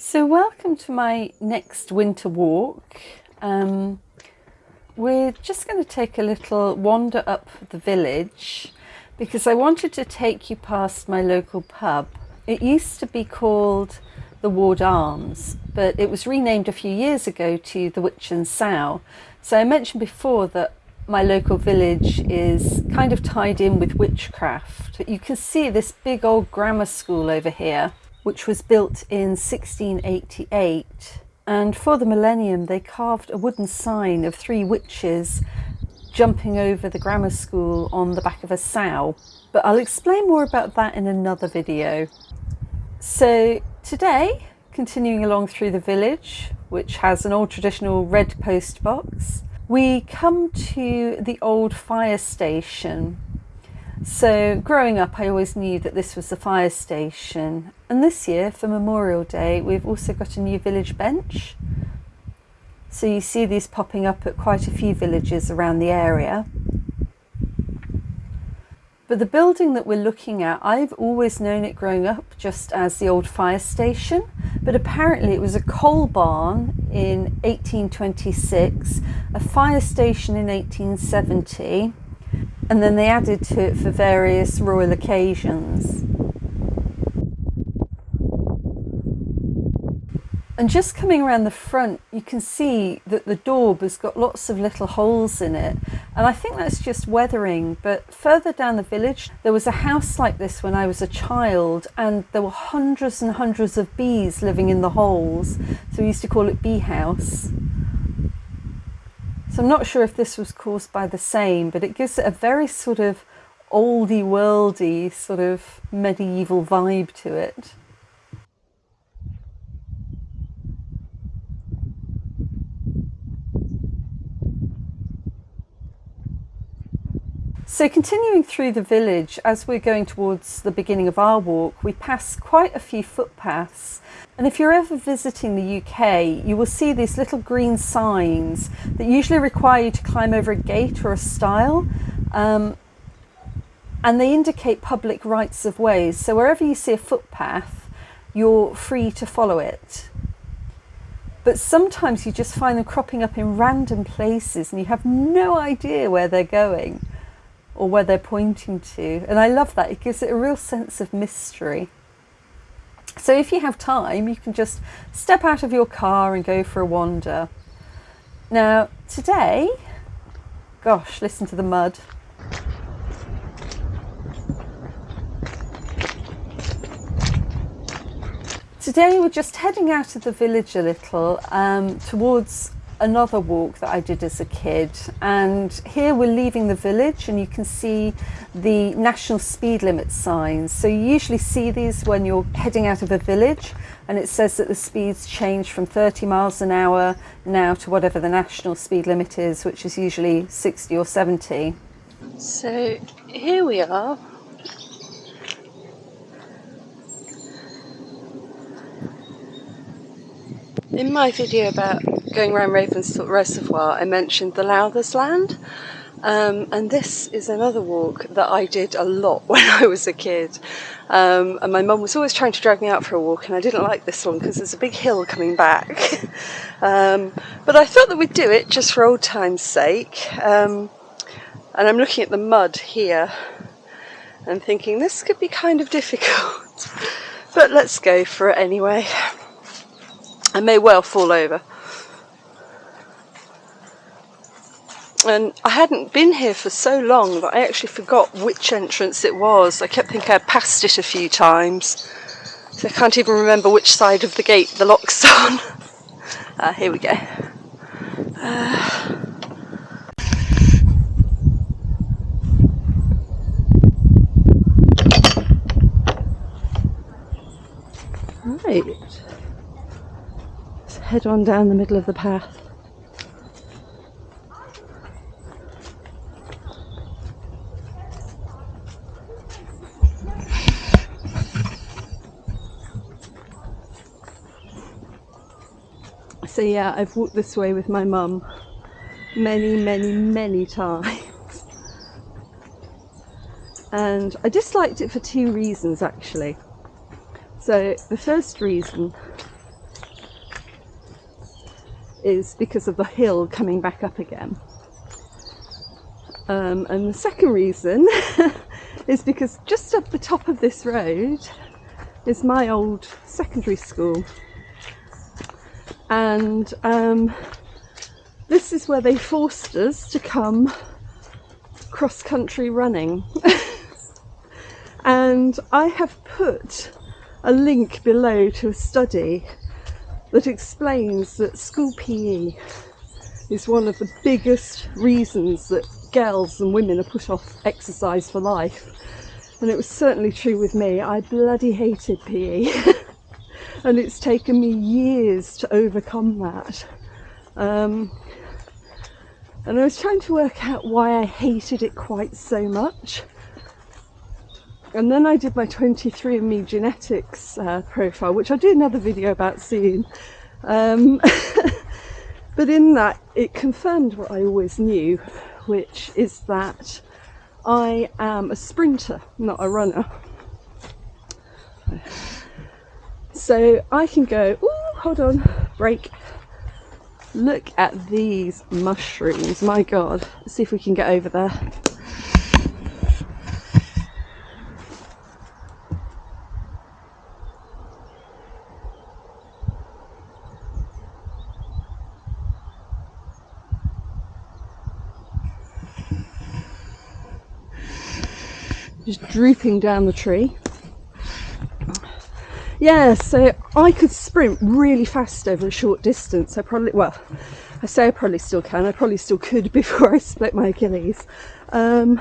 So welcome to my next winter walk. Um, we're just going to take a little wander up the village because I wanted to take you past my local pub. It used to be called the Ward Arms, but it was renamed a few years ago to the Witch and Sow. So I mentioned before that my local village is kind of tied in with witchcraft. You can see this big old grammar school over here, which was built in 1688. And for the millennium, they carved a wooden sign of three witches jumping over the grammar school on the back of a sow. But I'll explain more about that in another video. So today, continuing along through the village, which has an old traditional red post box, we come to the old fire station. So growing up, I always knew that this was the fire station. And this year, for Memorial Day, we've also got a new village bench. So you see these popping up at quite a few villages around the area. But the building that we're looking at, I've always known it growing up just as the old fire station, but apparently it was a coal barn in 1826, a fire station in 1870, and then they added to it for various royal occasions. And just coming around the front, you can see that the daub has got lots of little holes in it. And I think that's just weathering. But further down the village, there was a house like this when I was a child, and there were hundreds and hundreds of bees living in the holes. So we used to call it Bee House. So I'm not sure if this was caused by the same, but it gives it a very sort of oldie worldy, sort of medieval vibe to it. So continuing through the village, as we're going towards the beginning of our walk, we pass quite a few footpaths. And if you're ever visiting the UK, you will see these little green signs that usually require you to climb over a gate or a stile. Um, and they indicate public rights of ways. So wherever you see a footpath, you're free to follow it. But sometimes you just find them cropping up in random places and you have no idea where they're going or where they're pointing to. And I love that. It gives it a real sense of mystery. So if you have time, you can just step out of your car and go for a wander. Now, today, gosh, listen to the mud. Today we're just heading out of the village a little um, towards another walk that I did as a kid. And here we're leaving the village and you can see the national speed limit signs. So you usually see these when you're heading out of a village and it says that the speeds change from 30 miles an hour now to whatever the national speed limit is which is usually 60 or 70. So here we are In my video about going around Ravensthorpe Reservoir, I mentioned the Lowthers Land. Um, and this is another walk that I did a lot when I was a kid. Um, and my mum was always trying to drag me out for a walk, and I didn't like this one because there's a big hill coming back. um, but I thought that we'd do it just for old time's sake. Um, and I'm looking at the mud here and thinking this could be kind of difficult. but let's go for it anyway. I may well fall over. And I hadn't been here for so long that I actually forgot which entrance it was. I kept thinking I'd passed it a few times. So I can't even remember which side of the gate the lock's on. Uh, here we go. Uh, right head on down the middle of the path. So yeah, I've walked this way with my mum many, many, many times. And I disliked it for two reasons actually. So the first reason is because of the hill coming back up again. Um, and the second reason is because just up the top of this road is my old secondary school. And um, this is where they forced us to come cross country running. and I have put a link below to a study that explains that school PE is one of the biggest reasons that girls and women are put off exercise for life. And it was certainly true with me. I bloody hated PE. and it's taken me years to overcome that. Um, and I was trying to work out why I hated it quite so much. And then I did my 23andMe genetics uh, profile, which I'll do another video about soon. Um, but in that, it confirmed what I always knew, which is that I am a sprinter, not a runner. So I can go, oh, hold on, break. Look at these mushrooms, my God. Let's see if we can get over there. Just drooping down the tree. Yeah, so I could sprint really fast over a short distance. I probably, well, I say I probably still can. I probably still could before I split my Achilles. Um,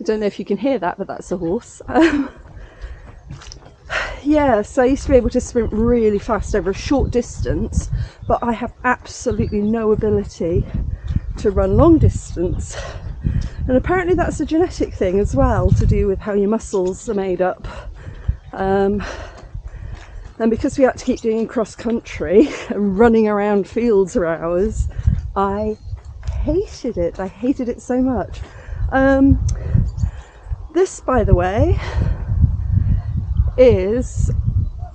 I don't know if you can hear that, but that's a horse. Um, yeah, so I used to be able to sprint really fast over a short distance, but I have absolutely no ability to run long distance. And apparently that's a genetic thing as well to do with how your muscles are made up. Um, and because we had to keep doing cross country and running around fields for hours, I hated it. I hated it so much. Um, this, by the way, is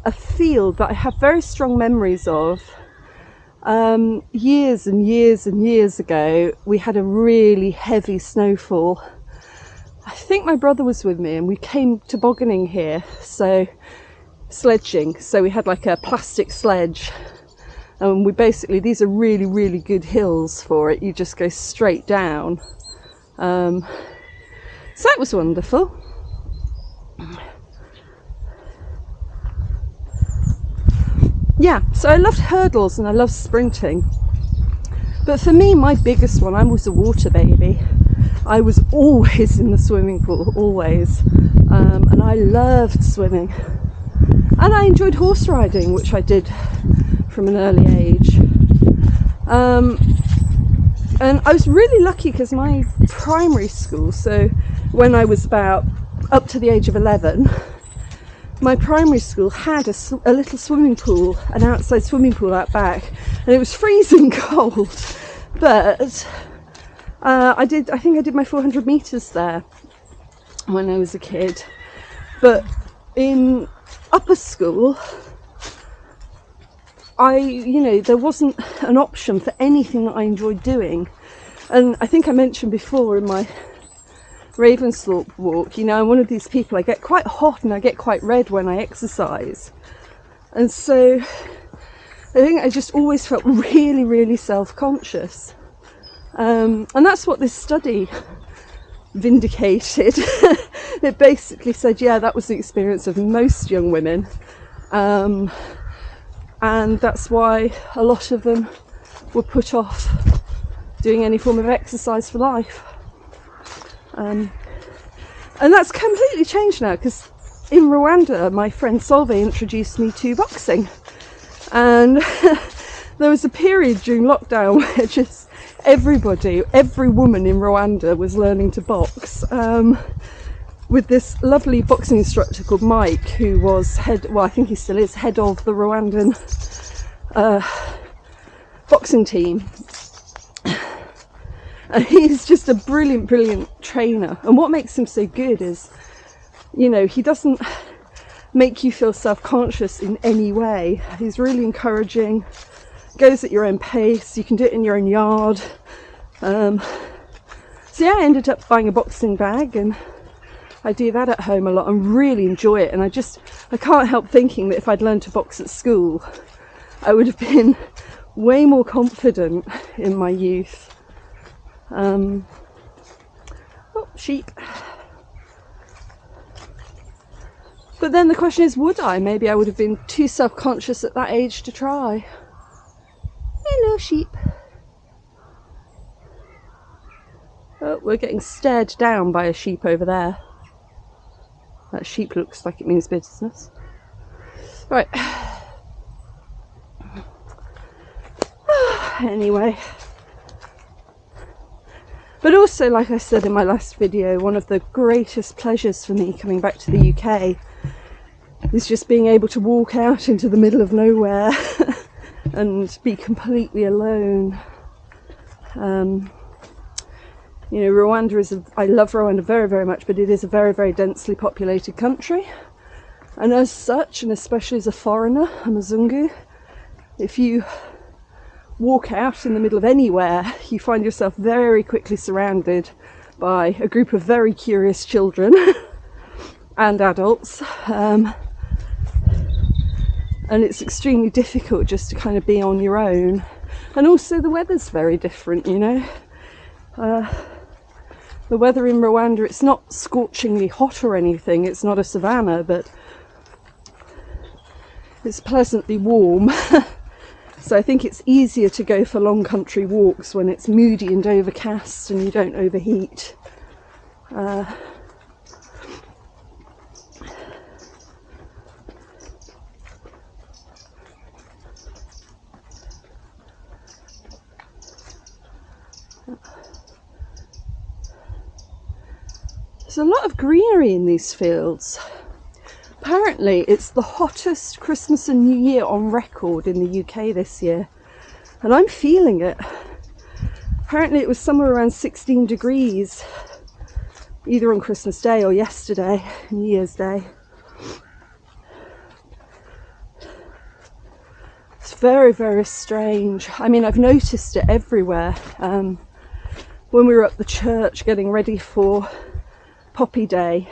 a field that I have very strong memories of um, years and years and years ago, we had a really heavy snowfall. I think my brother was with me and we came tobogganing here, so sledging. So we had like a plastic sledge and we basically, these are really, really good hills for it. You just go straight down. Um, so that was wonderful. Yeah, so I loved hurdles and I loved sprinting. But for me, my biggest one, I was a water baby. I was always in the swimming pool, always. Um, and I loved swimming. And I enjoyed horse riding, which I did from an early age. Um, and I was really lucky because my primary school, so when I was about up to the age of 11, my primary school had a, a, little swimming pool, an outside swimming pool out back, and it was freezing cold. But uh, I did, I think I did my 400 meters there when I was a kid. But in upper school, I, you know, there wasn't an option for anything that I enjoyed doing. And I think I mentioned before in my Ravensthorpe walk, you know, I'm one of these people, I get quite hot and I get quite red when I exercise. And so I think I just always felt really, really self-conscious. Um, and that's what this study vindicated. it basically said, yeah, that was the experience of most young women. Um, and that's why a lot of them were put off doing any form of exercise for life. Um, and that's completely changed now because in Rwanda, my friend Solveig introduced me to boxing. And there was a period during lockdown where just everybody, every woman in Rwanda was learning to box. Um, with this lovely boxing instructor called Mike, who was head, well, I think he still is head of the Rwandan uh, boxing team. And he's just a brilliant, brilliant trainer. And what makes him so good is, you know, he doesn't make you feel self-conscious in any way. He's really encouraging, goes at your own pace, you can do it in your own yard. Um, so yeah, I ended up buying a boxing bag and I do that at home a lot and really enjoy it and I just I can't help thinking that if I'd learned to box at school I would have been way more confident in my youth. Um, oh, sheep. But then the question is, would I? Maybe I would have been too self-conscious at that age to try. Hello, sheep. Oh, we're getting stared down by a sheep over there. That sheep looks like it means business. Right. anyway. But also, like I said in my last video, one of the greatest pleasures for me coming back to the UK is just being able to walk out into the middle of nowhere and be completely alone. Um, you know, Rwanda is, a, I love Rwanda very, very much, but it is a very, very densely populated country. And as such, and especially as a foreigner, a Mzungu, if you walk out in the middle of anywhere, you find yourself very quickly surrounded by a group of very curious children and adults. Um, and it's extremely difficult just to kind of be on your own. And also the weather's very different, you know. Uh, the weather in Rwanda, it's not scorchingly hot or anything, it's not a savanna, but it's pleasantly warm. so I think it's easier to go for long country walks when it's moody and overcast and you don't overheat. Uh, There's a lot of greenery in these fields. Apparently it's the hottest Christmas and New Year on record in the UK this year. And I'm feeling it. Apparently it was somewhere around 16 degrees either on Christmas Day or yesterday, New Year's Day. It's very, very strange. I mean, I've noticed it everywhere. Um, when we were at the church getting ready for Poppy Day,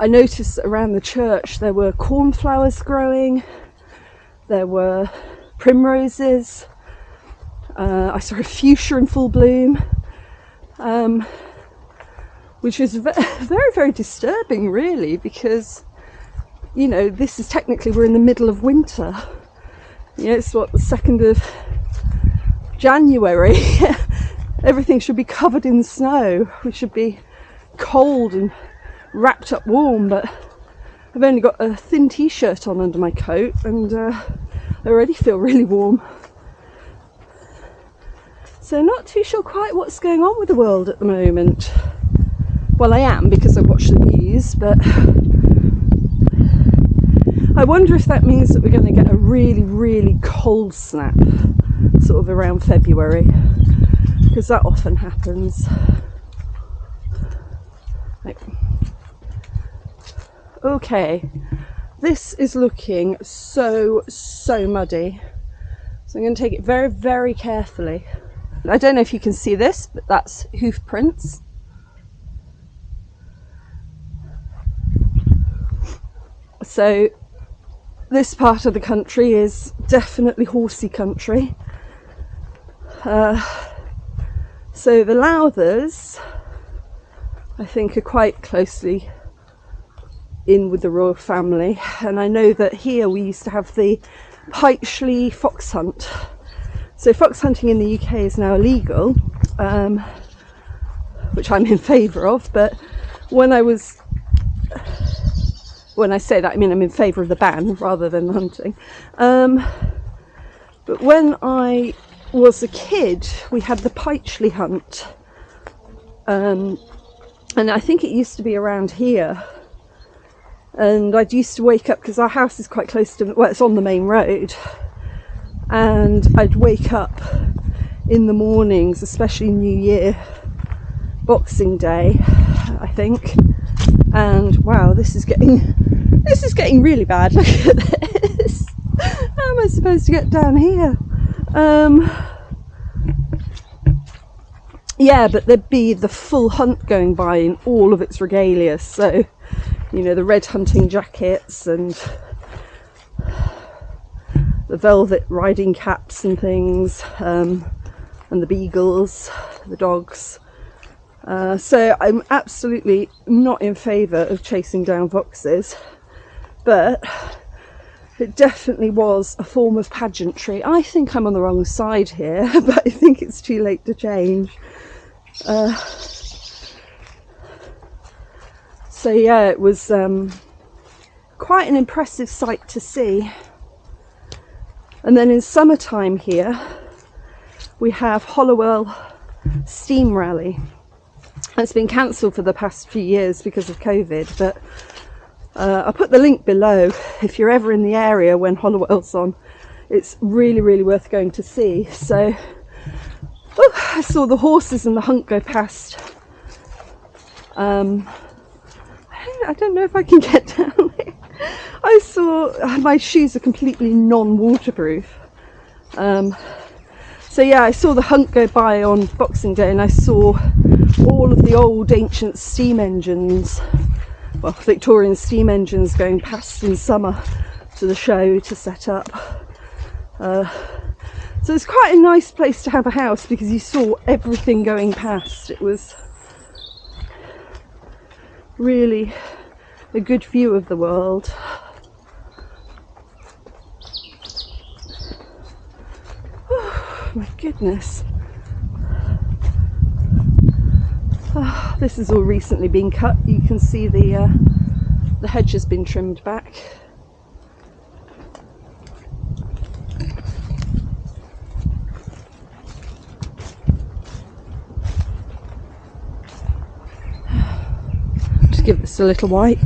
I noticed around the church there were cornflowers growing, there were primroses, uh, I saw a fuchsia in full bloom, um, which is very, very disturbing, really, because you know this is technically we're in the middle of winter. You know, it's what the second of January. everything should be covered in snow. We should be cold and wrapped up warm, but I've only got a thin t-shirt on under my coat and uh, I already feel really warm. So not too sure quite what's going on with the world at the moment. Well, I am because I watch the news, but I wonder if that means that we're going to get a really, really cold snap sort of around February because that often happens. Okay, this is looking so, so muddy. So I'm going to take it very, very carefully. I don't know if you can see this, but that's hoof prints. So this part of the country is definitely horsey country. Uh, so the Lowthers, I think, are quite closely in with the royal family, and I know that here we used to have the Pytchley fox hunt. So fox hunting in the UK is now illegal, um, which I'm in favour of. But when I was, when I say that, I mean I'm in favour of the ban rather than hunting. Um, but when I was a kid, we had the Pytchley hunt. Um, and I think it used to be around here. And I used to wake up because our house is quite close to, well, it's on the main road. And I'd wake up in the mornings, especially New Year, Boxing Day, I think. and wow this is getting this is getting really bad look at this how am I supposed to get down here um yeah but there'd be the full hunt going by in all of its regalia so you know the red hunting jackets and the velvet riding caps and things um, and the beagles the dogs uh, so I'm absolutely not in favour of chasing down foxes, but it definitely was a form of pageantry. I think I'm on the wrong side here, but I think it's too late to change. Uh, so yeah, it was um, quite an impressive sight to see. And then in summertime here, we have Hollowell Steam Rally. It's been cancelled for the past few years because of COVID, but uh, I'll put the link below if you're ever in the area when Hollowell's on. It's really, really worth going to see. So oh, I saw the horses and the hunt go past. Um, I don't know if I can get down there. I saw my shoes are completely non-waterproof. Um, so yeah, I saw the hunt go by on Boxing Day and I saw all of the old ancient steam engines, well Victorian steam engines going past in summer to the show to set up. Uh, so it's quite a nice place to have a house because you saw everything going past. It was really a good view of the world. my goodness. Oh, this has all recently been cut. You can see the uh, the hedge has been trimmed back. A little wipe.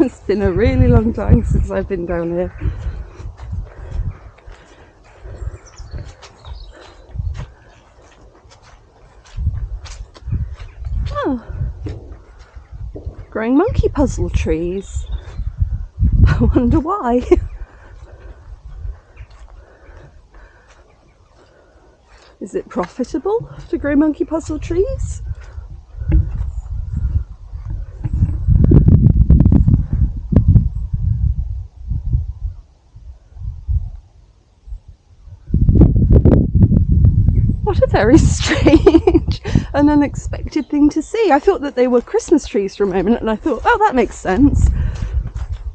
it's been a really long time since I've been down here. Monkey puzzle trees. I wonder why. Is it profitable to grow monkey puzzle trees? What a very strange and unexpected thing to see. I thought that they were Christmas trees for a moment and I thought, oh, that makes sense.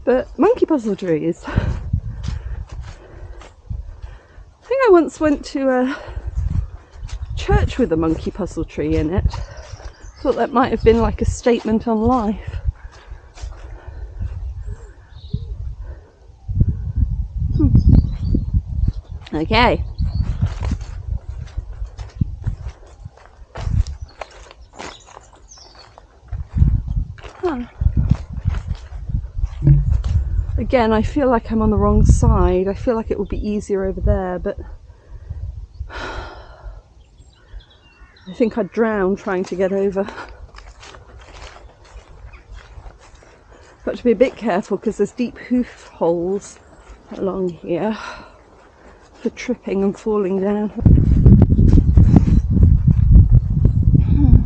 But monkey puzzle trees. I think I once went to a church with a monkey puzzle tree in it. Thought that might have been like a statement on life. Hmm. Okay. Again, I feel like I'm on the wrong side. I feel like it would be easier over there, but I think I'd drown trying to get over. Got to be a bit careful because there's deep hoof holes along here for tripping and falling down. Hmm.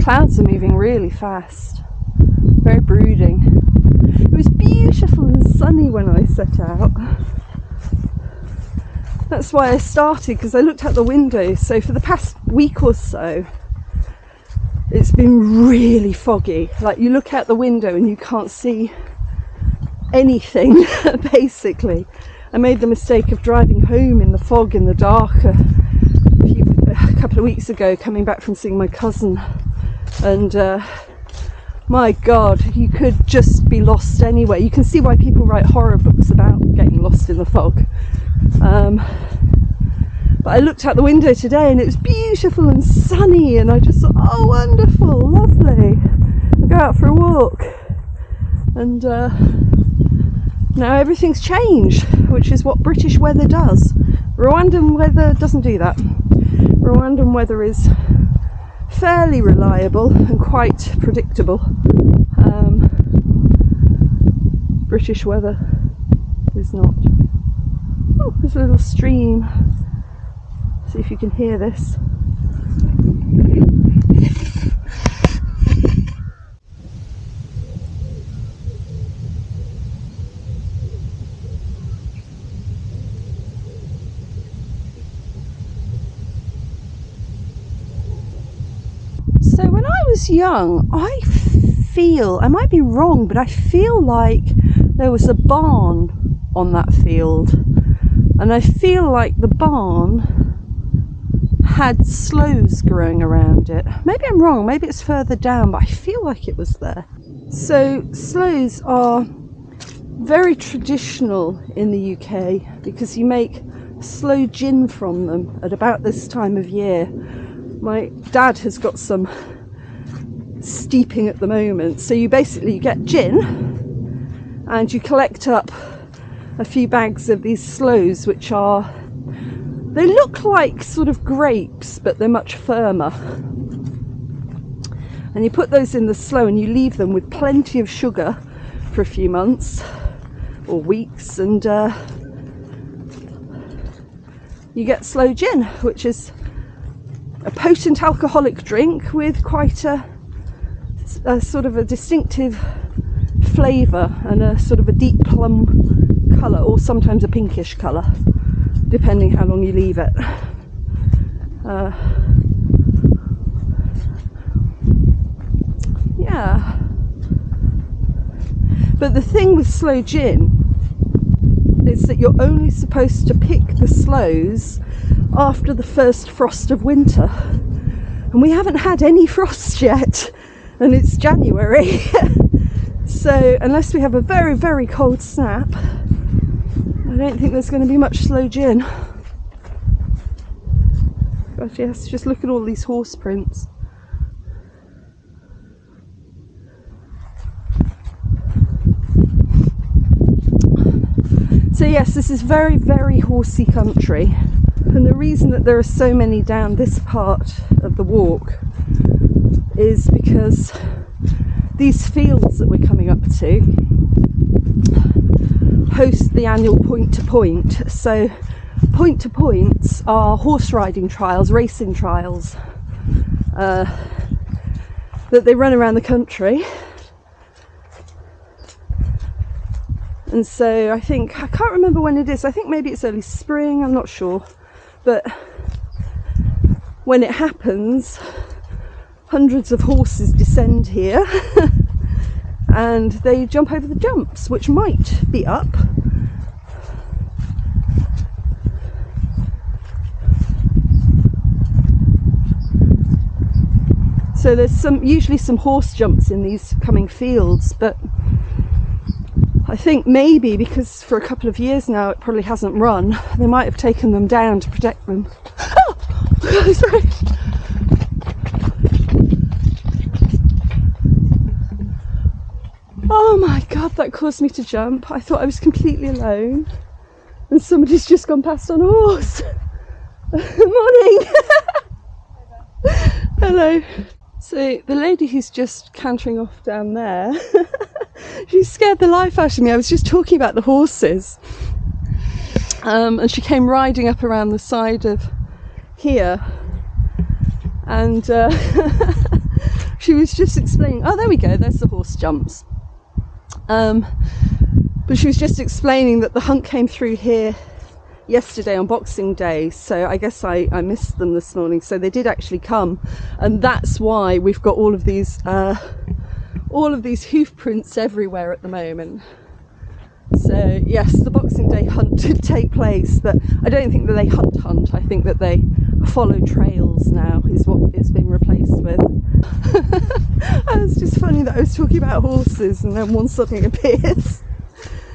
Clouds are moving really fast brooding. It was beautiful and sunny when I set out. That's why I started because I looked out the window. So for the past week or so, it's been really foggy. Like you look out the window and you can't see anything basically. I made the mistake of driving home in the fog in the dark a, few, a couple of weeks ago coming back from seeing my cousin and uh, my god you could just be lost anywhere you can see why people write horror books about getting lost in the fog um, But I looked out the window today and it was beautiful and sunny, and I just thought, oh, wonderful, lovely. I go out for a walk, and uh, now everything's changed, which is what British weather does. Rwandan weather doesn't do that. Rwandan weather is fairly reliable and quite predictable. Um, British weather is not. Oh, there's a little stream. See if you can hear this. So when I was young, I feel, I might be wrong, but I feel like there was a barn on that field. And I feel like the barn had sloes growing around it. Maybe I'm wrong, maybe it's further down, but I feel like it was there. So sloes are very traditional in the UK because you make sloe gin from them at about this time of year. My dad has got some steeping at the moment. So you basically get gin and you collect up a few bags of these sloes which are they look like sort of grapes but they're much firmer. And you put those in the sloe and you leave them with plenty of sugar for a few months or weeks and uh, you get sloe gin which is a potent alcoholic drink with quite a a sort of a distinctive flavour and a sort of a deep plum colour or sometimes a pinkish colour depending how long you leave it. Uh, yeah. But the thing with sloe gin is that you're only supposed to pick the sloes after the first frost of winter. And we haven't had any frost yet and it's January. so unless we have a very, very cold snap, I don't think there's going to be much sloe gin. Gosh, yes, just look at all these horse prints. So yes, this is very, very horsey country. And the reason that there are so many down this part of the walk is because these fields that we're coming up to host the annual point to point. So, point to points are horse riding trials, racing trials uh, that they run around the country. And so I think, I can't remember when it is, I think maybe it's early spring, I'm not sure. But when it happens, hundreds of horses descend here and they jump over the jumps, which might be up. So there's some usually some horse jumps in these coming fields, but I think maybe because for a couple of years now it probably hasn't run, they might have taken them down to protect them. Oh, sorry. Oh my god, that caused me to jump. I thought I was completely alone and somebody's just gone past on a horse. Morning! Hello. So the lady who's just cantering off down there, she scared the life out of me. I was just talking about the horses. Um, and she came riding up around the side of here and uh, she was just explaining oh there we go there's the horse jumps um, but she was just explaining that the hunt came through here yesterday on Boxing Day, so I guess I, I missed them this morning. So they did actually come, and that's why we've got all of these uh, all of these hoof prints everywhere at the moment. So yes, the Boxing Day hunt did take place, but I don't think that they hunt hunt. I think that they follow trails now is what it's been replaced with. it's just funny that I was talking about horses and then one suddenly appears.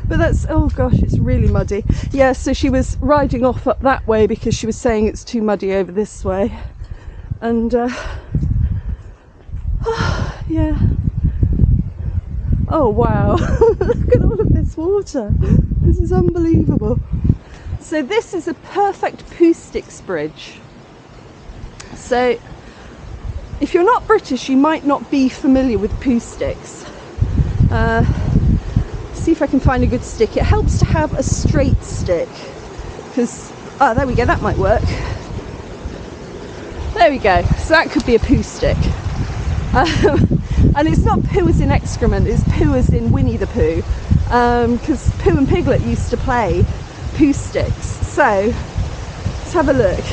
But that's oh gosh, it's really muddy. Yeah, so she was riding off up that way because she was saying it's too muddy over this way, and uh, yeah. Oh wow, look at all of this water. This is unbelievable. So this is a perfect poo sticks bridge. So if you're not British, you might not be familiar with poo sticks. Uh, see if I can find a good stick. It helps to have a straight stick because, oh, there we go, that might work. There we go. So that could be a poo stick. Um, and it's not poo as in excrement, it's poo as in Winnie the Pooh. Because um, Pooh and Piglet used to play poo sticks. So let's have a look.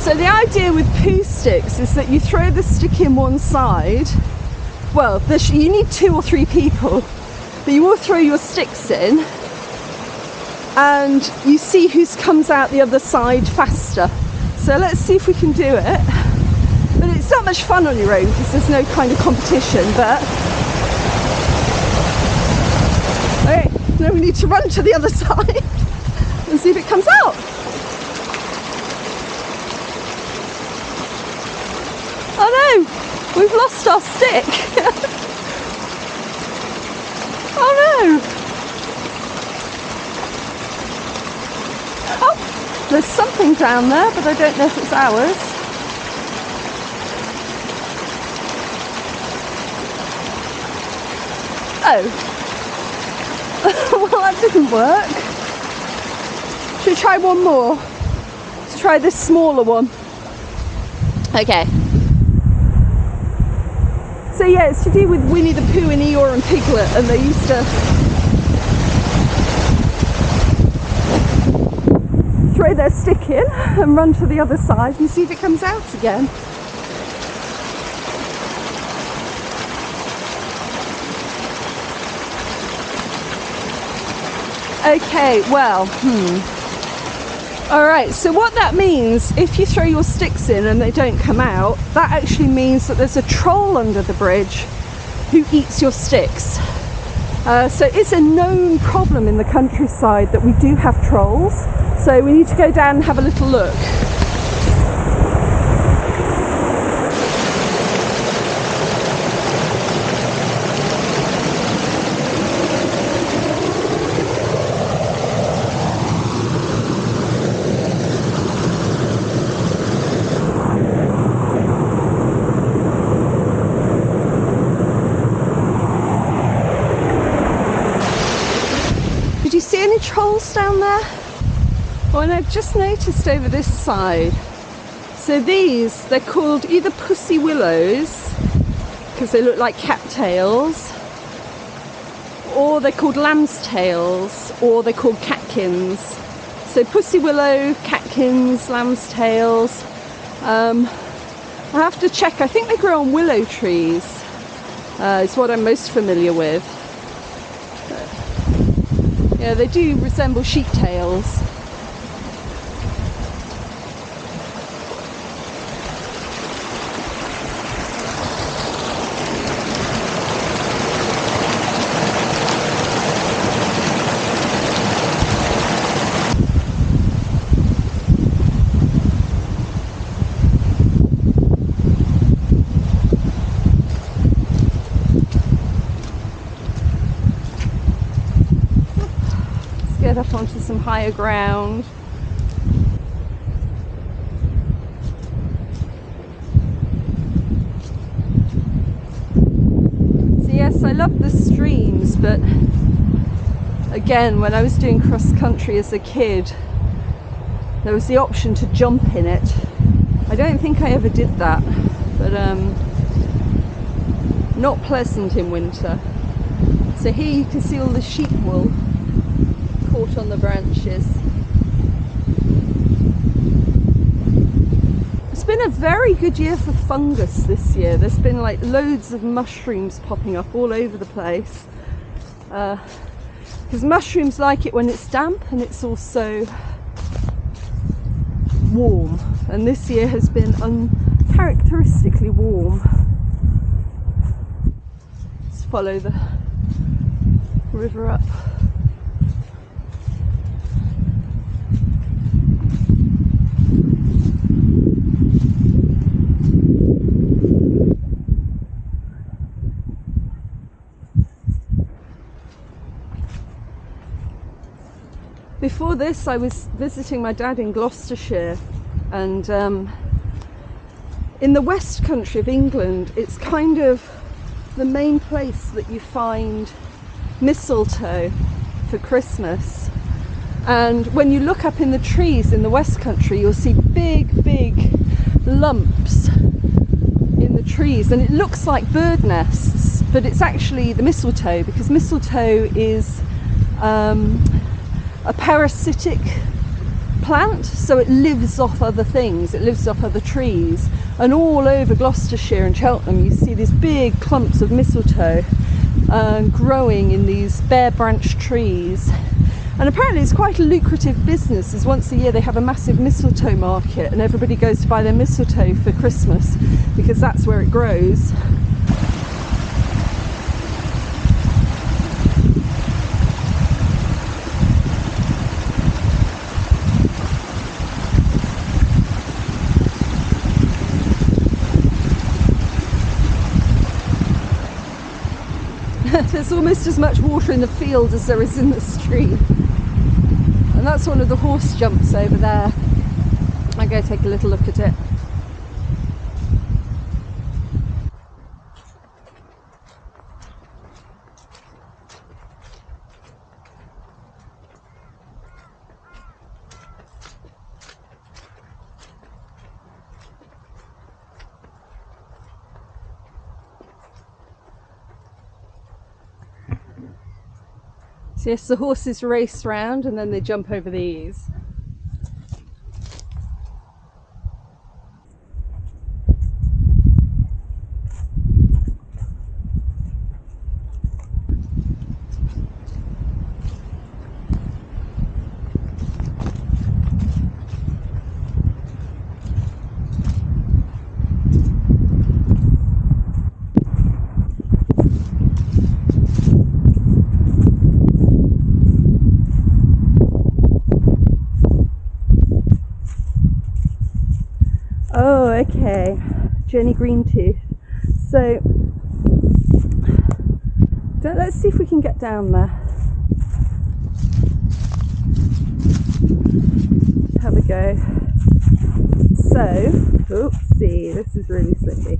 So the idea with poo sticks is that you throw the stick in one side. Well, you need two or three people, but you all throw your sticks in and you see who comes out the other side faster. So let's see if we can do it. But it's not much fun on your own because there's no kind of competition, but Okay, now we need to run to the other side and see if it comes out. Oh no, we've lost our stick. oh no. There's something down there, but I don't know if it's ours. Oh. well, that didn't work. Should we try one more? Let's try this smaller one. Okay. So yeah, it's to do with Winnie the Pooh and Eeyore and Piglet, and they used to throw their stick in and run to the other side and see if it comes out again. Okay, well, hmm. All right, so what that means, if you throw your sticks in and they don't come out, that actually means that there's a troll under the bridge who eats your sticks. Uh, so it's a known problem in the countryside that we do have trolls. So we need to go down and have a little look. trolls down there? Oh, and I've just noticed over this side. So these, they're called either pussy willows, because they look like cattails, or they're called lamb's tails, or they're called catkins. So pussy willow, catkins, lamb's tails. Um, I have to check, I think they grow on willow trees. Uh, it's what I'm most familiar with. Yeah, they do resemble sheep tails. onto some higher ground. So yes, I love the streams, but again, when I was doing cross country as a kid, there was the option to jump in it. I don't think I ever did that, but um, not pleasant in winter. So here you can see all the sheep wool caught on the branches. It's been a very good year for fungus this year. There's been like loads of mushrooms popping up all over the place. Because uh, mushrooms like it when it's damp and it's also warm. And this year has been uncharacteristically warm. Let's follow the river up. Before this, I was visiting my dad in Gloucestershire, and um, in the West Country of England, it's kind of the main place that you find mistletoe for Christmas. And when you look up in the trees in the West Country, you'll see big, big lumps in the trees, and it looks like bird nests, but it's actually the mistletoe because mistletoe is um, a parasitic plant, so it lives off other things, it lives off other trees. And all over Gloucestershire and Cheltenham, you see these big clumps of mistletoe uh, growing in these bare branch trees. And apparently, it's quite a lucrative business, as once a year they have a massive mistletoe market, and everybody goes to buy their mistletoe for Christmas because that's where it grows. There's almost as much water in the field as there is in the stream. And that's one of the horse jumps over there. I go take a little look at it. So yes, the horses race round and then they jump over these. Oh, okay. Jenny Greentooth. So, let's see if we can get down there. Have a go. So, oopsie, this is really slippy.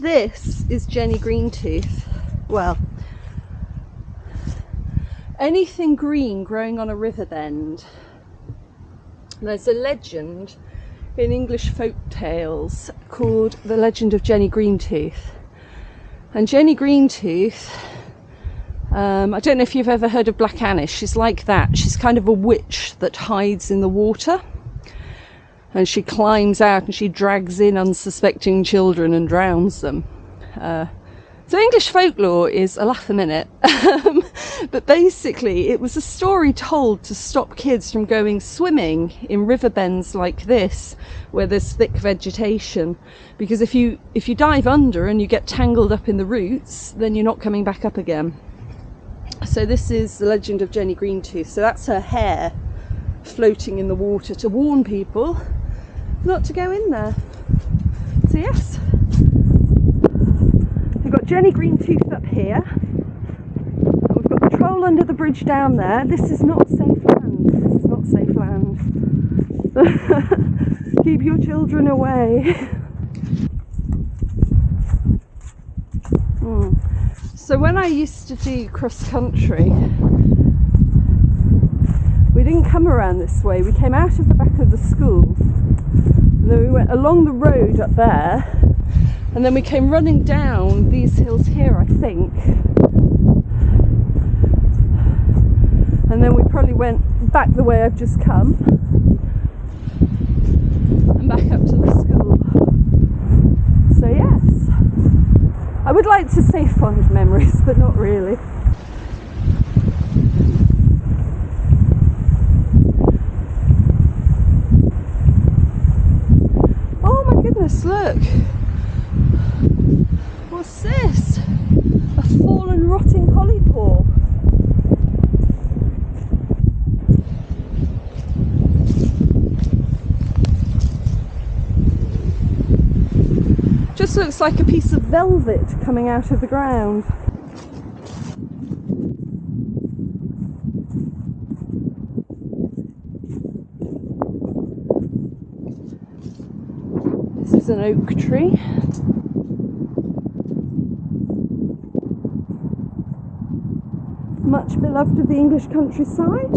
This is Jenny Greentooth. Well, anything green growing on a river bend there's a legend in English folk tales called The Legend of Jenny Greentooth. And Jenny Greentooth, um, I don't know if you've ever heard of Black Annis, she's like that. She's kind of a witch that hides in the water. And she climbs out and she drags in unsuspecting children and drowns them. Uh, so English folklore is a laugh a minute, um, but basically it was a story told to stop kids from going swimming in river bends like this, where there's thick vegetation, because if you if you dive under and you get tangled up in the roots, then you're not coming back up again. So this is the legend of Jenny Greentooth. So that's her hair floating in the water to warn people not to go in there. So yes, got Jenny Greentooth up here. We've got the troll under the bridge down there. This is not safe land. This is not safe land. Keep your children away. mm. So when I used to do cross country, we didn't come around this way. We came out of the back of the school. And then we went along the road up there and then we came running down these hills here I think. And then we probably went back the way I've just come and back up to the school. So yes. I would like to say fond memories but not really goodness, look. What's this? A fallen rotting polypore. Just looks like a piece of velvet coming out of the ground. Oak tree. Much beloved of the English countryside.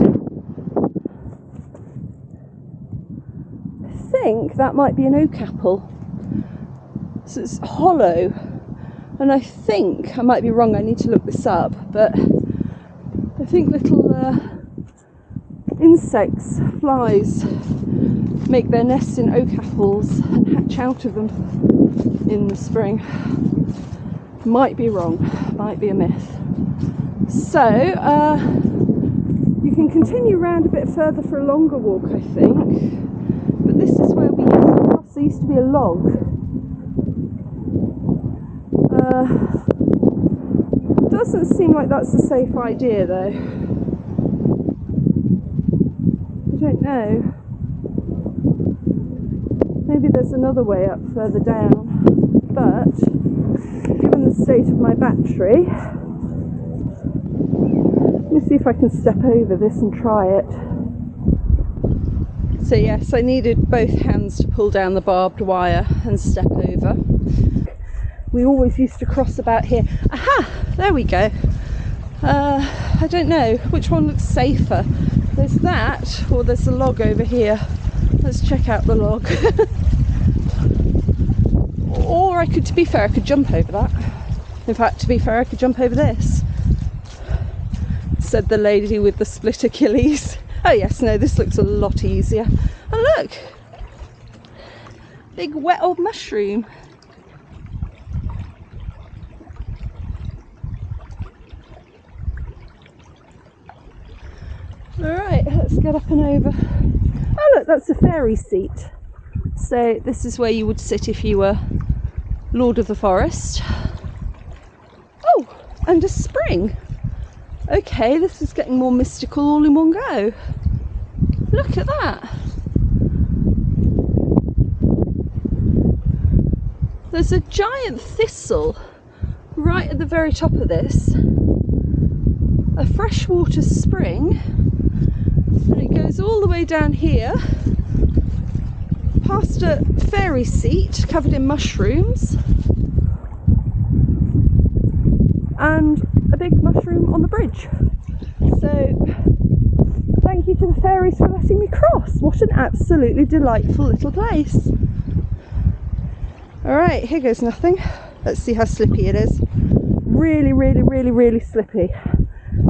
I think that might be an oak apple. So it's hollow. And I think, I might be wrong, I need to look this up, but I think little uh, insects, flies, make their nests in oak apples and hatch out of them in the spring. Might be wrong, might be a myth. So, uh, you can continue round a bit further for a longer walk, I think. But this is where we used to cross. There used to be a log. Uh, doesn't seem like that's a safe idea, though. I don't know. There's another way up further down, but given the state of my battery, let me see if I can step over this and try it. So, yes, I needed both hands to pull down the barbed wire and step over. We always used to cross about here. Aha! There we go. Uh, I don't know which one looks safer. There's that, or there's a log over here. Let's check out the log. or I could, to be fair, I could jump over that. In fact, to be fair, I could jump over this. Said the lady with the split Achilles. Oh yes, no, this looks a lot easier. Oh, look, big wet old mushroom. All right, let's get up and over. Oh look, that's a fairy seat. So this is where you would sit if you were Lord of the Forest. Oh, and a spring. Okay, this is getting more mystical all in one go. Look at that. There's a giant thistle right at the very top of this. A freshwater spring. And it goes all the way down here past a fairy seat covered in mushrooms and a big mushroom on the bridge. So, thank you to the fairies for letting me cross. What an absolutely delightful little place. Alright, here goes nothing. Let's see how slippy it is. Really, really, really, really slippy.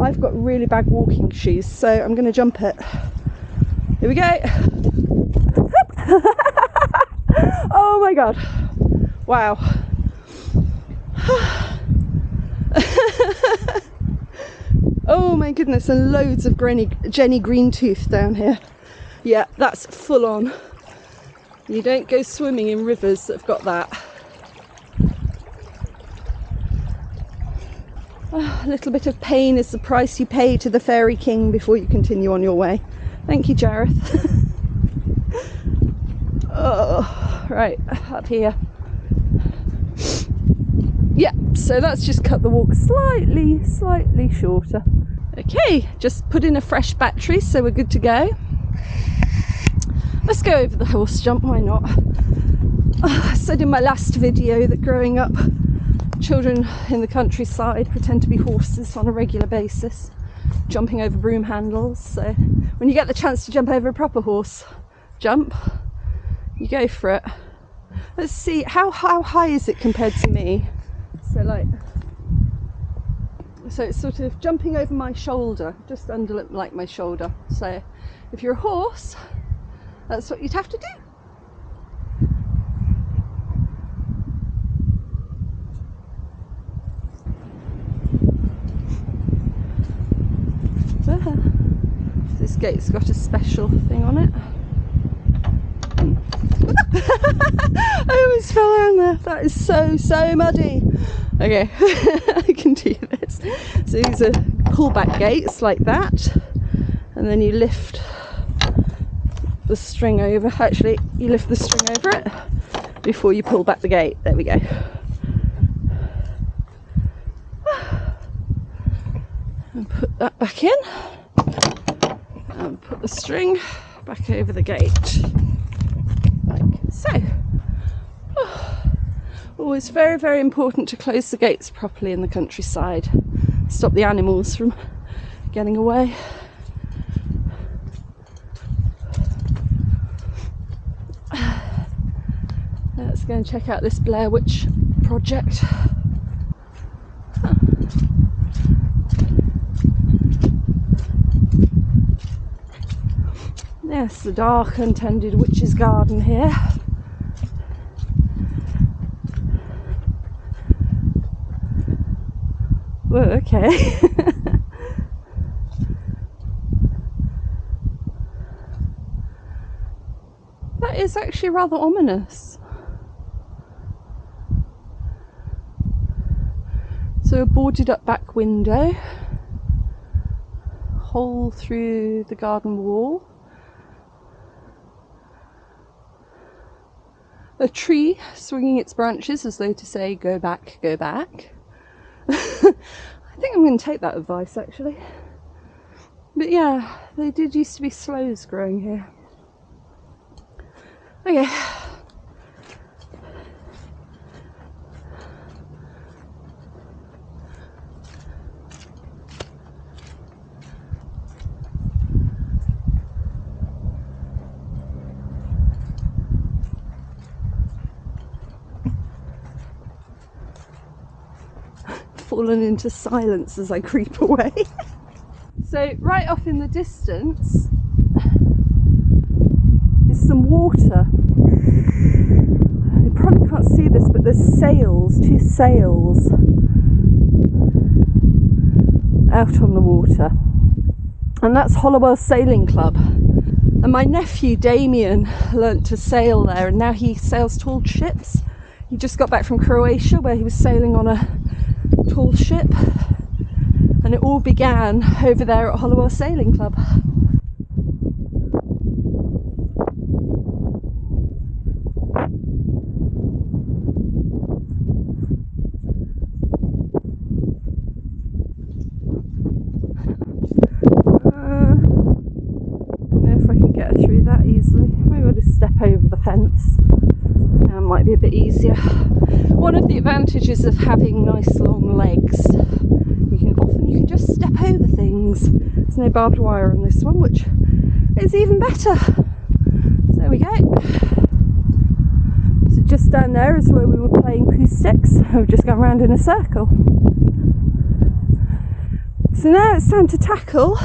I've got really bad walking shoes, so I'm going to jump it. Here we go. oh my god. Wow. oh my goodness, and loads of Granny, Jenny Greentooth down here. Yeah, that's full on. You don't go swimming in rivers that have got that. Oh, a little bit of pain is the price you pay to the Fairy King before you continue on your way. Thank you, Jareth. oh, right, up here. Yeah, so that's just cut the walk slightly, slightly shorter. Okay, just put in a fresh battery so we're good to go. Let's go over the horse jump, why not? Oh, I said in my last video that growing up, children in the countryside pretend to be horses on a regular basis, jumping over broom handles. So when you get the chance to jump over a proper horse, jump, you go for it. Let's see, how, how high is it compared to me? So like, so it's sort of jumping over my shoulder, just under like my shoulder. So if you're a horse, that's what you'd have to do. Ah, this gate's got a special thing on it. I almost fell down there. That is so, so muddy. Okay, I can do this. So these are pullback gates like that. And then you lift the string over. Actually, you lift the string over it before you pull back the gate. There we go. And put that back in. And put the string back over the gate. So. Oh, oh, Always very, very important to close the gates properly in the countryside. Stop the animals from getting away. Let's go and check out this Blair Witch project. Yes, the dark untended witch's garden here. Okay. that is actually rather ominous. So a boarded up back window, hole through the garden wall. A tree swinging its branches as though to say, go back, go back. I think I'm going to take that advice actually. But yeah, they did used to be sloes growing here. Okay. Fallen into silence as I creep away. so right off in the distance is some water. You probably can't see this, but there's sails, two sails out on the water. And that's Hollowell Sailing Club. And my nephew Damien learnt to sail there and now he sails tall ships. He just got back from Croatia where he was sailing on a tall ship and it all began over there at Hollowell Sailing Club. Uh, Don't know if I can get through that easily. Maybe I'll just step over the fence. That might be a bit easier. One of the advantages of having nice long legs, you can often you can just step over things. There's no barbed wire on this one, which is even better. So there we go. So just down there is where we were playing poo sticks. We've just gone round in a circle. So now it's time to tackle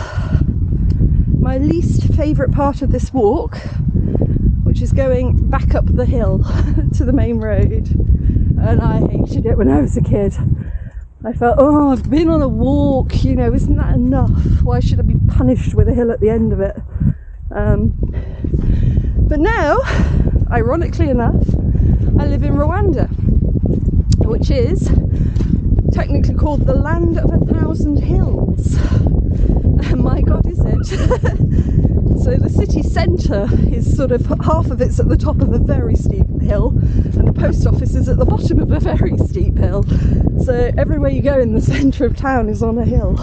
my least favourite part of this walk, which is going back up the hill to the main road. And I hated it when I was a kid. I felt, oh, I've been on a walk, you know, isn't that enough? Why should I be punished with a hill at the end of it? Um, but now, ironically enough, I live in Rwanda, which is technically called the land of a thousand hills. my god, is it? so the city centre is sort of half of it's at the top of a very steep hill, and the post office is at the bottom of a very steep hill. So everywhere you go in the centre of town is on a hill,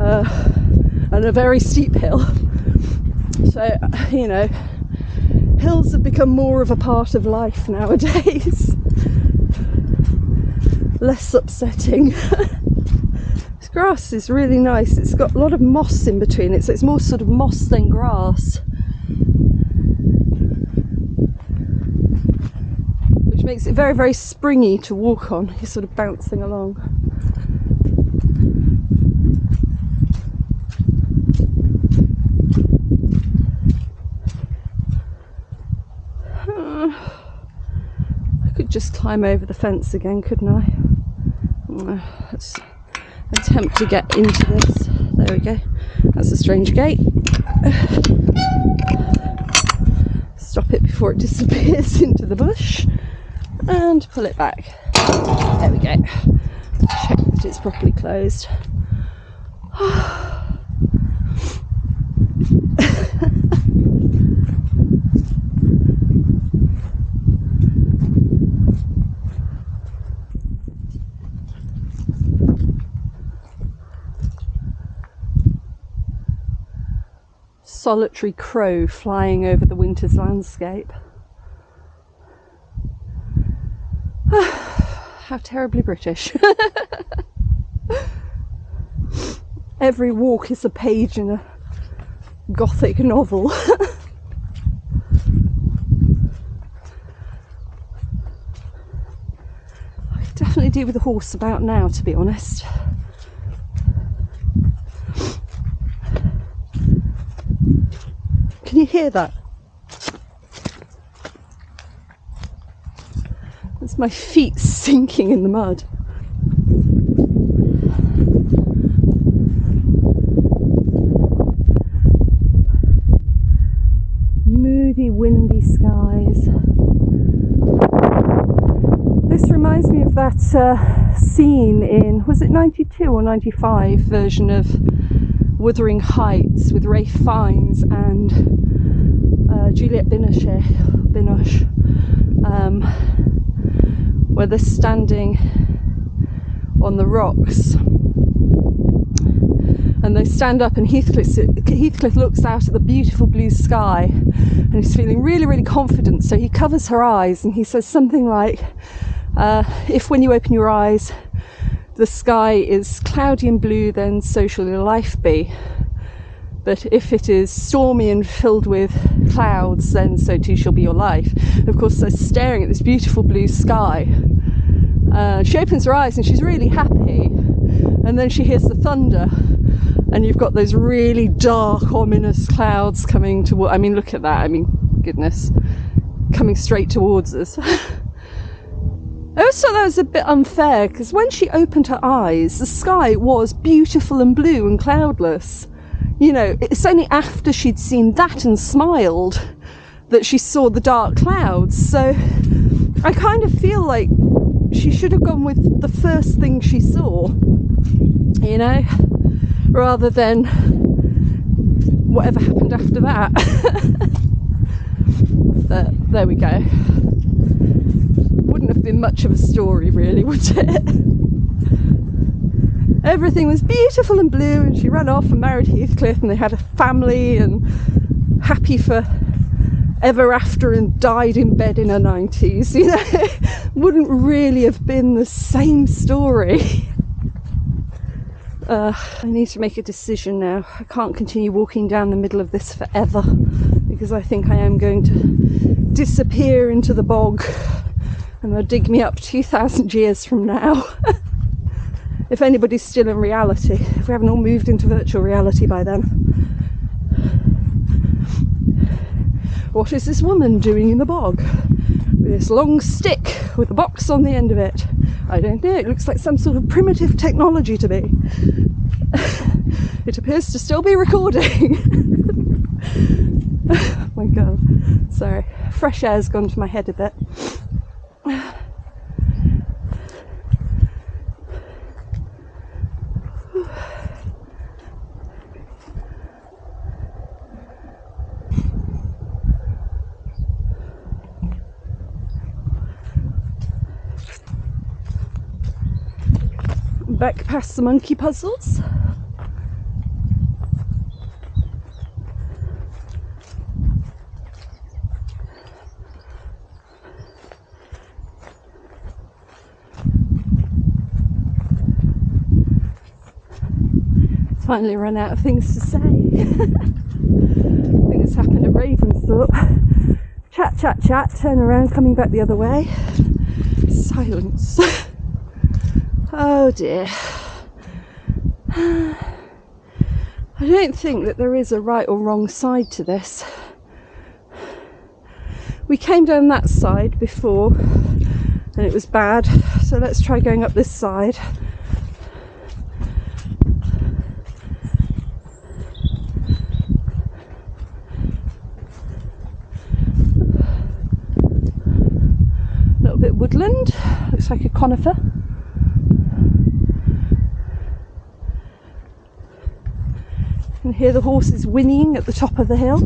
uh, and a very steep hill. So you know, hills have become more of a part of life nowadays. Less upsetting. grass is really nice. It's got a lot of moss in between it, so it's more sort of moss than grass. Which makes it very, very springy to walk on. You're sort of bouncing along. I could just climb over the fence again, couldn't I? Mm, Let's attempt to get into this. There we go. That's a strange gate. Stop it before it disappears into the bush and pull it back. There we go. Check that it's properly closed. solitary crow flying over the winter's landscape. How terribly British. Every walk is a page in a gothic novel. I could definitely do with a horse about now, to be honest. Can you hear that? That's my feet sinking in the mud. Moody, windy skies. This reminds me of that uh, scene in, was it 92 or 95 version of Wuthering Heights with Ralph Fiennes and uh, Juliette Binoche, Binoche um, where they're standing on the rocks. And they stand up and Heathcliff, Heathcliff looks out at the beautiful blue sky and he's feeling really really confident. So he covers her eyes and he says something like uh, if when you open your eyes the sky is cloudy and blue, then so shall your life be. But if it is stormy and filled with clouds, then so too shall be your life. Of course, they're staring at this beautiful blue sky. Uh, she opens her eyes and she's really happy. And then she hears the thunder, and you've got those really dark, ominous clouds coming toward. I mean, look at that. I mean, goodness, coming straight towards us. I always thought that was a bit unfair because when she opened her eyes, the sky was beautiful and blue and cloudless. You know, it's only after she'd seen that and smiled that she saw the dark clouds. So I kind of feel like she should have gone with the first thing she saw, you know, rather than whatever happened after that. but there we go much of a story, really, would it? Everything was beautiful and blue, and she ran off and married Heathcliff, and they had a family and happy for ever after and died in bed in her 90s. You know, wouldn't really have been the same story. Uh, I need to make a decision now. I can't continue walking down the middle of this forever because I think I am going to disappear into the bog and they'll dig me up 2,000 years from now. if anybody's still in reality, if we haven't all moved into virtual reality by then. What is this woman doing in the bog? With this long stick with a box on the end of it. I don't know, it looks like some sort of primitive technology to me. it appears to still be recording. oh my god, sorry. Fresh air's gone to my head a bit. Back past the monkey puzzles. Finally run out of things to say. I think it's happened at Ravensthorpe. Chat, chat, chat, turn around, coming back the other way. Silence. oh dear. I don't think that there is a right or wrong side to this. We came down that side before and it was bad, so let's try going up this side. Looks like a conifer. You can hear the horses whinnying at the top of the hill.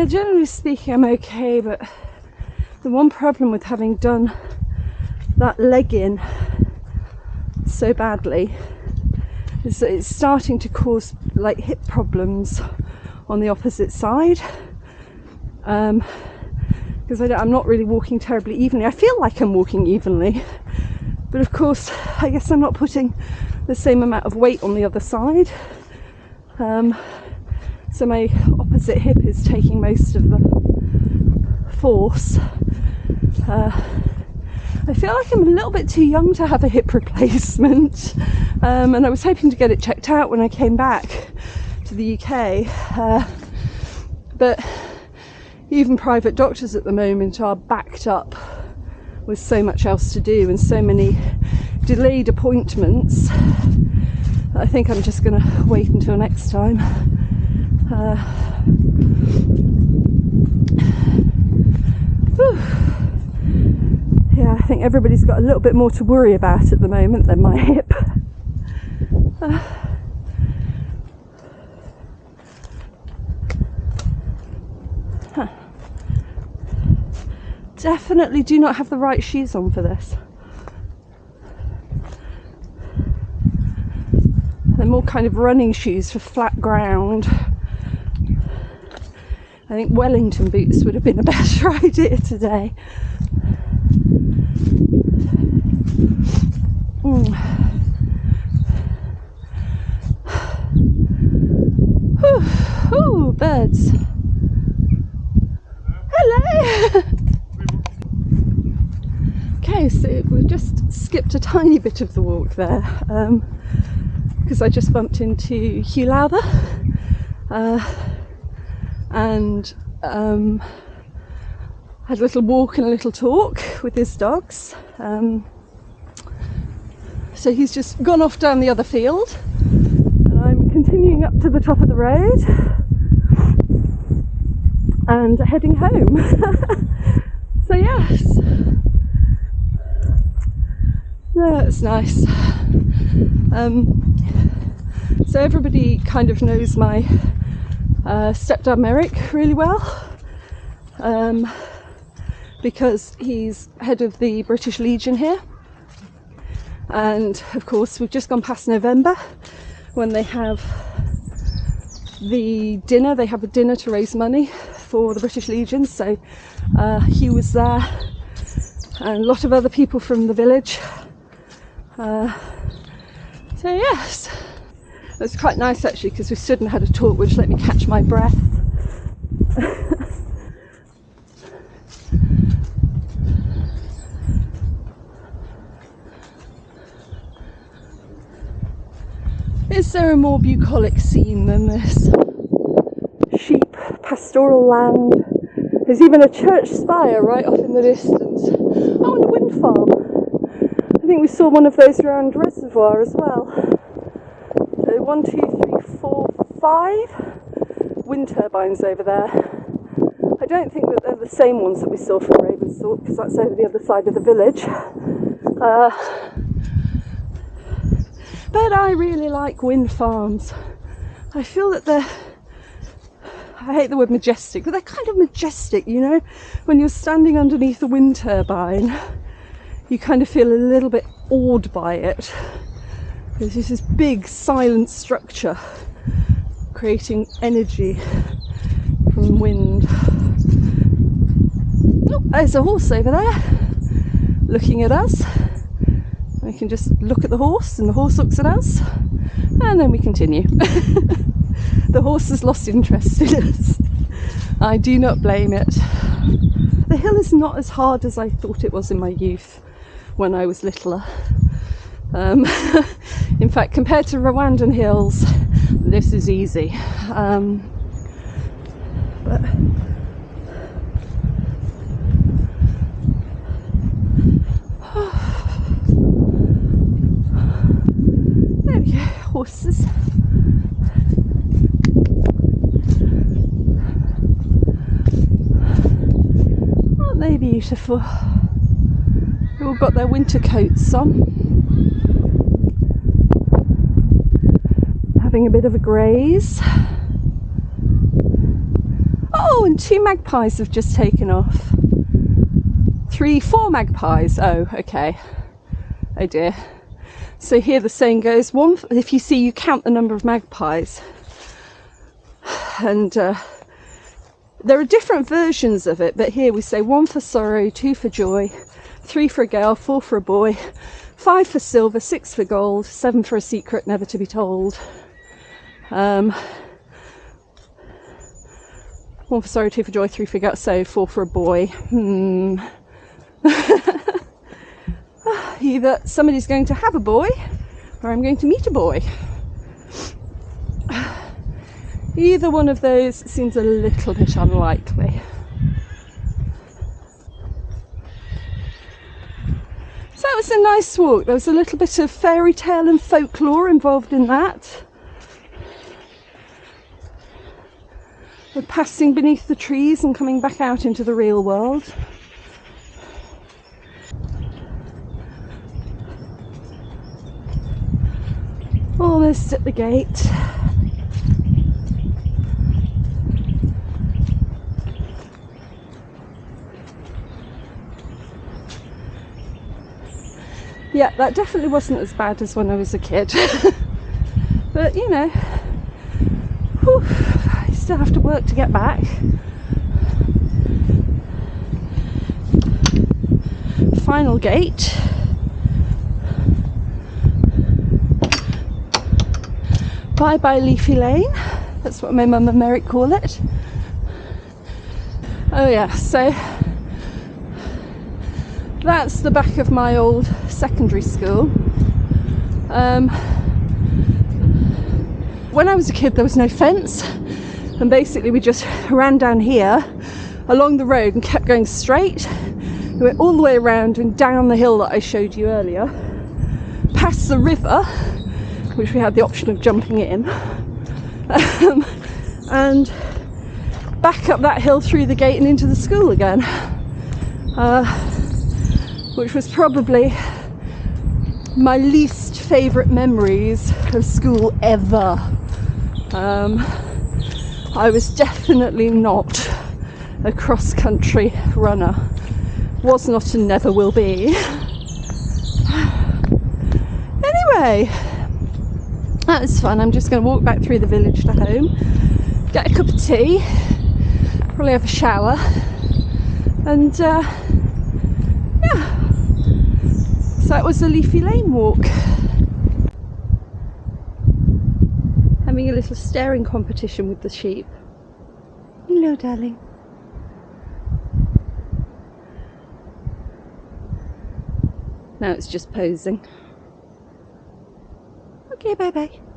Yeah, generally speaking, I'm okay, but the one problem with having done that leg in so badly is that it's starting to cause like hip problems on the opposite side. Um, because I'm not really walking terribly evenly. I feel like I'm walking evenly, but of course, I guess I'm not putting the same amount of weight on the other side. Um, so my opposite hip is taking most of the force. Uh, I feel like I'm a little bit too young to have a hip replacement, um, and I was hoping to get it checked out when I came back to the UK. Uh, but even private doctors at the moment are backed up with so much else to do and so many delayed appointments. I think I'm just going to wait until next time. Uh, yeah, I think everybody's got a little bit more to worry about at the moment than my hip. Definitely do not have the right shoes on for this. They're more kind of running shoes for flat ground. I think Wellington boots would have been a better idea today. Mm. Ooh, birds. Hello. okay, so we've just skipped a tiny bit of the walk there because um, I just bumped into Hugh Lowther. Uh, and um, had a little walk and a little talk with his dogs. Um, so he's just gone off down the other field, and I'm continuing up to the top of the road and heading home. so, yes, no, that's nice. Um, so, everybody kind of knows my uh, stepdad Merrick really well um, because he's head of the British Legion here. And of course, we've just gone past November when they have the dinner, they have a dinner to raise money for the British Legion. So uh, he was there and a lot of other people from the village. Uh, so, yes. It was quite nice actually because we stood and had a talk which let me catch my breath. Is there a more bucolic scene than this? Sheep, pastoral land. There's even a church spire right off in the distance. Oh, and a wind farm. I think we saw one of those around Reservoir as well one, two, three, four, five wind turbines over there. I don't think that they're the same ones that we saw from Ravensthorpe because that's over the other side of the village. Uh, but I really like wind farms. I feel that they're, I hate the word majestic, but they're kind of majestic, you know? When you're standing underneath a wind turbine, you kind of feel a little bit awed by it. There's just this big silent structure creating energy from wind. Oh, there's a horse over there looking at us. We can just look at the horse and the horse looks at us and then we continue. the horse has lost interest in us. I do not blame it. The hill is not as hard as I thought it was in my youth when I was littler. Um, in fact, compared to Rwandan hills, this is easy. Um, but there we go, horses. Aren't they beautiful? They've all got their winter coats on. Having a bit of a graze. Oh, and two magpies have just taken off. Three, four magpies. Oh, okay. Oh dear. So here the saying goes: one, if you see, you count the number of magpies, and uh, there are different versions of it. But here we say one for sorrow, two for joy, three for a girl, four for a boy, five for silver, six for gold, seven for a secret never to be told. Um, one for sorrow, two for joy, three for girl, so four for a boy. Hmm. Either somebody's going to have a boy or I'm going to meet a boy. Either one of those seems a little bit unlikely. So that was a nice walk. There was a little bit of fairy tale and folklore involved in that. We're passing beneath the trees and coming back out into the real world. Almost at the gate. Yeah, that definitely wasn't as bad as when I was a kid. but you know, whew, still have to work to get back. Final gate. Bye bye Leafy Lane. That's what my mum and Merrick call it. Oh yeah, so that's the back of my old secondary school. Um, when I was a kid, there was no fence, and basically we just ran down here along the road and kept going straight. We went all the way around and down the hill that I showed you earlier, past the river, which we had the option of jumping in, um, and back up that hill through the gate and into the school again. Uh, which was probably my least favourite memories of school ever. Um, I was definitely not a cross country runner, was not and never will be. Anyway, that was fun. I'm just going to walk back through the village to home, get a cup of tea, probably have a shower, and uh, yeah. So that was the Leafy Lane walk. Having a little staring competition with the sheep. Hello, darling. Now it's just posing. Okay, bye bye.